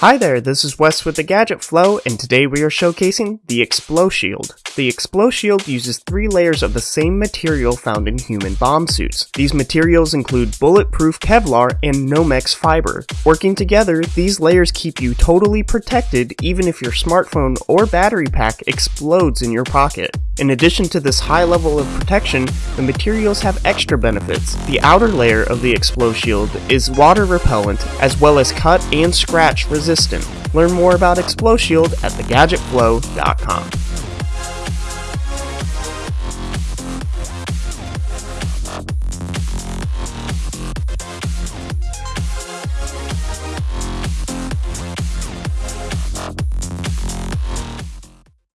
Hi there, this is Wes with the Gadget Flow, and today we are showcasing the Explo-Shield. The Explo-Shield uses three layers of the same material found in human bomb suits. These materials include bulletproof Kevlar and Nomex fiber. Working together, these layers keep you totally protected even if your smartphone or battery pack explodes in your pocket. In addition to this high level of protection, the materials have extra benefits. The outer layer of the Explo-Shield is water repellent as well as cut and scratch resistant. Learn more about Explo-Shield at thegadgetflow.com.